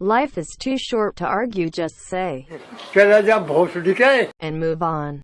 Life is too short to argue just say and move on.